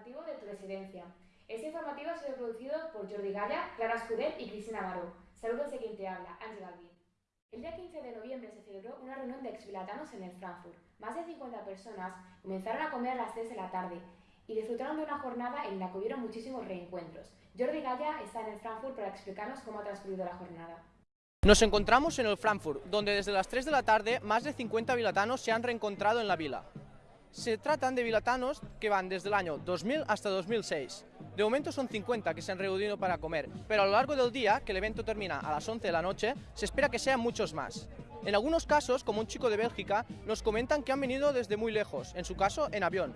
informativo de tu residencia. Este informativo ha sido producido por Jordi Gaya, Clara Escudet y Cristina Baró. Saludos de quien te habla, Ángel Galvín. El día 15 de noviembre se celebró una reunión de exvilatanos en el Frankfurt. Más de 50 personas comenzaron a comer a las 3 de la tarde y disfrutaron de una jornada en la que hubieron muchísimos reencuentros. Jordi Gaya está en el Frankfurt para explicarnos cómo ha transcurrido la jornada. Nos encontramos en el Frankfurt, donde desde las 3 de la tarde más de 50 vilatanos se han reencontrado en la vila. Se tratan de vilatanos que van desde el año 2000 hasta 2006. De momento son 50 que se han reunido para comer, pero a lo largo del día, que el evento termina a las 11 de la noche, se espera que sean muchos más. En algunos casos, como un chico de Bélgica, nos comentan que han venido desde muy lejos, en su caso en avión.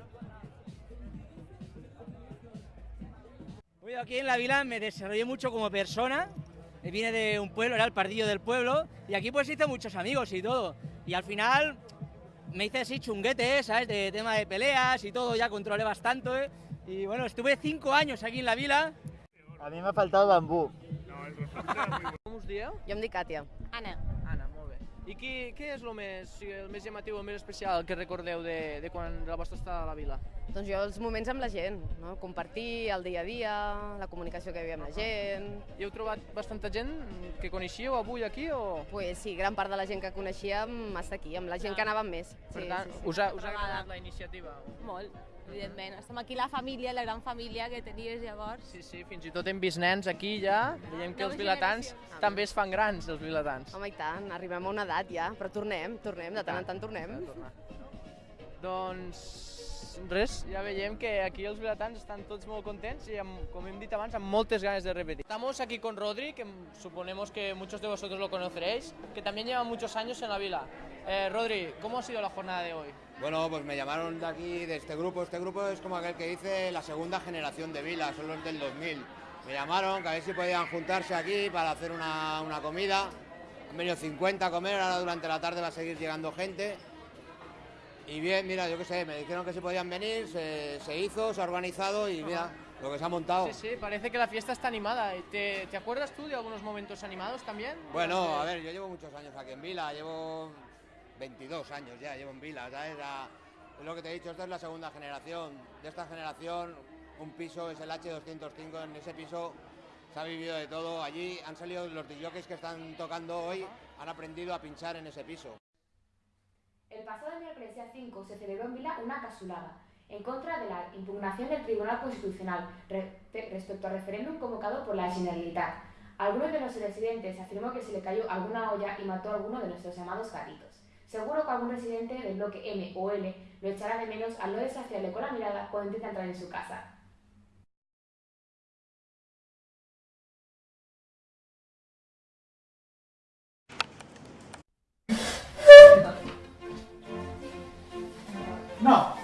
Aquí en la vila me desarrollé mucho como persona, vine de un pueblo, era el pardillo del pueblo, y aquí pues hice muchos amigos y todo. Y al final me hice así chunguete, ¿sabes? De tema de peleas y todo, ya controlé bastante. Y bueno, estuve cinco años aquí en la vila. A mi m'ha faltat el bambú. Com us dieu? Jo em dic Càtia. Anna. I qui, què és el més, o sigui, el més llamatiu, el més especial que recordeu de, de quan la vostra estada a la vila? Doncs jo els moments amb la gent, no? compartir el dia a dia, la comunicació que hi havia amb la gent... I heu trobat bastanta gent que coneixíeu avui aquí o...? Pues sí, gran part de la gent que coneixíem està aquí, amb la gent que anàvem més. Per sí, tant, sí, sí. us ha, us ha agradat la iniciativa? Molt, evidentment. Estem aquí la família, la gran família que tenies llavors. Sí, sí, fins i tot hem vist nens aquí ja, veiem que els vilatans generació. també es fan grans, els vilatans. Home, i tant, arribem a una edat ja, però tornem, tornem, de tant en tant tornem. Doncs res, ja veiem que aquí els vilatans estan tots molt contents y amb, com hem dit abans, amb moltes ganes de repetir. Estamos aquí con Rodri, que suponemos que muchos de vosotros lo conoceréis, que también lleva muchos años en la vila. Eh, Rodri, ¿cómo ha sido la jornada de hoy? Bueno, pues me llamaron de aquí, de este grupo. Este grupo es como aquel que dice la segunda generación de Vila, son los del 2000. Me llamaron que a ver si podían juntarse aquí para hacer una, una comida. Han venido 50 a comer, ahora durante la tarde va a seguir llegando gente. Y bien, mira, yo qué sé, me dijeron que se podían venir, se, se hizo, se ha organizado y mira, lo que se ha montado. Sí, sí, parece que la fiesta está animada. ¿Te, ¿Te acuerdas tú de algunos momentos animados también? Bueno, a ver, yo llevo muchos años aquí en Vila, llevo 22 años ya, llevo en Vila, ¿sabes? La- es lo que te he dicho, esta es la segunda generación. De esta generación, un piso es el H205, en ese piso se ha vivido de todo. Allí han salido los DJs que están tocando hoy, han aprendido a pinchar en ese piso. El pasado miércoles día 5 se celebró en Vila una casulada en contra de la impugnación del Tribunal Constitucional re- respecto al referéndum convocado por la Generalitat. Algunos de los residentes afirmó que se le cayó alguna olla y mató a alguno de nuestros llamados gatitos. Seguro que algún residente del bloque M o L lo echará de menos al no desafiarle con la mirada cuando intenta entrar en su casa.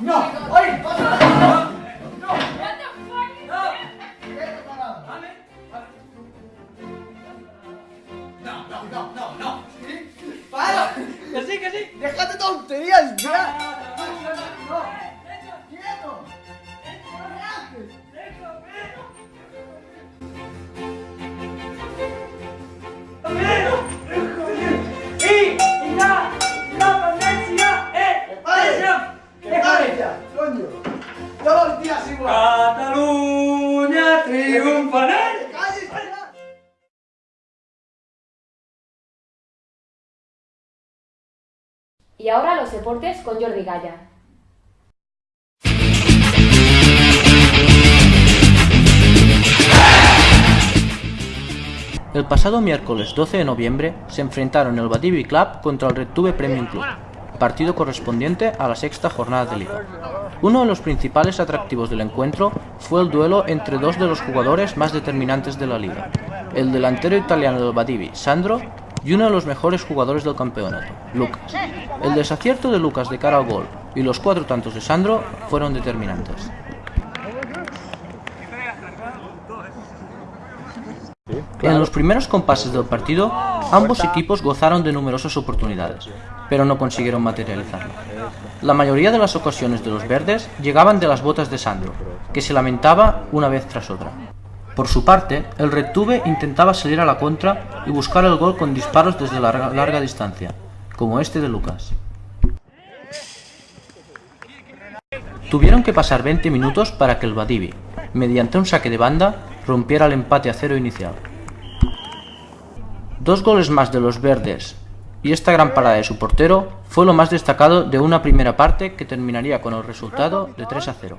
No, oye, pasa no, no, Quieto, parado. No, no, no, no, no. ¿Sí? ¡Para! Que sí, que sí. ¡Déjate tonterías ya! Y ahora los deportes con Jordi Gaya. El pasado miércoles 12 de noviembre se enfrentaron el Badivi Club contra el Retuve Premium Club, partido correspondiente a la sexta jornada de liga. Uno de los principales atractivos del encuentro fue el duelo entre dos de los jugadores más determinantes de la liga, el delantero italiano del Badivi, Sandro, y uno de los mejores jugadores del campeonato, Lucas. El desacierto de Lucas de cara al gol y los cuatro tantos de Sandro fueron determinantes. En los primeros compases del partido, ambos equipos gozaron de numerosas oportunidades, pero no consiguieron materializarlo. La mayoría de las ocasiones de los verdes llegaban de las botas de Sandro, que se lamentaba una vez tras otra. Por su parte, el Retuve intentaba salir a la contra y buscar el gol con disparos desde larga, larga distancia, como este de Lucas. Tuvieron que pasar 20 minutos para que el Badivi, mediante un saque de banda, rompiera el empate a cero inicial. Dos goles más de los verdes y esta gran parada de su portero fue lo más destacado de una primera parte que terminaría con el resultado de 3 a 0.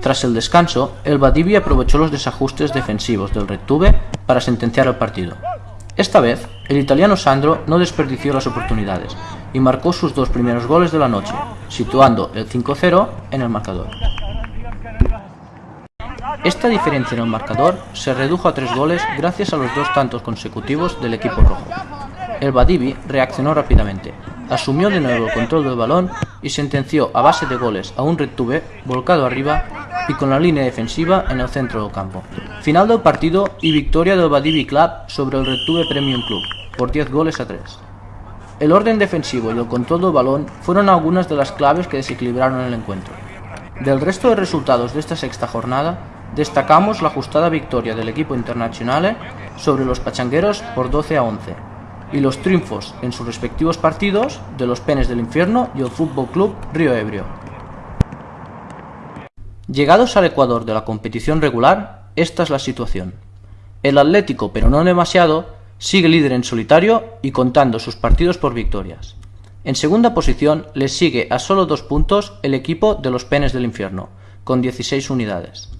Tras el descanso, el Badivi aprovechó los desajustes defensivos del Red Tube para sentenciar el partido. Esta vez, el italiano Sandro no desperdició las oportunidades y marcó sus dos primeros goles de la noche, situando el 5-0 en el marcador. Esta diferencia en el marcador se redujo a tres goles gracias a los dos tantos consecutivos del equipo rojo. El Badivi reaccionó rápidamente, asumió de nuevo el control del balón y sentenció a base de goles a un Tube volcado arriba y con la línea defensiva en el centro del campo. Final del partido y victoria del Badivi Club sobre el Tube Premium Club por 10 goles a 3. El orden defensivo y el control del balón fueron algunas de las claves que desequilibraron el encuentro. Del resto de resultados de esta sexta jornada, destacamos la ajustada victoria del equipo internacional sobre los pachangueros por 12 a 11 y los triunfos en sus respectivos partidos de los Penes del Infierno y el Fútbol Club Río Ebrio. Llegados al Ecuador de la competición regular, esta es la situación. El Atlético, pero no demasiado, sigue líder en solitario y contando sus partidos por victorias. En segunda posición le sigue a solo dos puntos el equipo de los Penes del Infierno, con 16 unidades.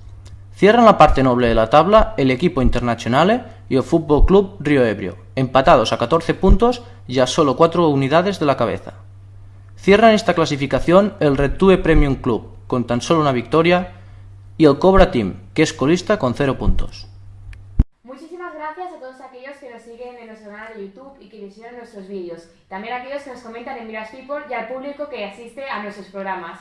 Cierran la parte noble de la tabla el equipo Internacional y el Fútbol Club Río Ebrio, empatados a 14 puntos y a solo 4 unidades de la cabeza. Cierran esta clasificación el Red Tube Premium Club, con tan solo una victoria, y el Cobra Team, que es colista con 0 puntos. Muchísimas gracias a todos aquellos que nos siguen en nuestro canal de YouTube y que visitan nuestros vídeos. También a aquellos que nos comentan en Miras People y al público que asiste a nuestros programas.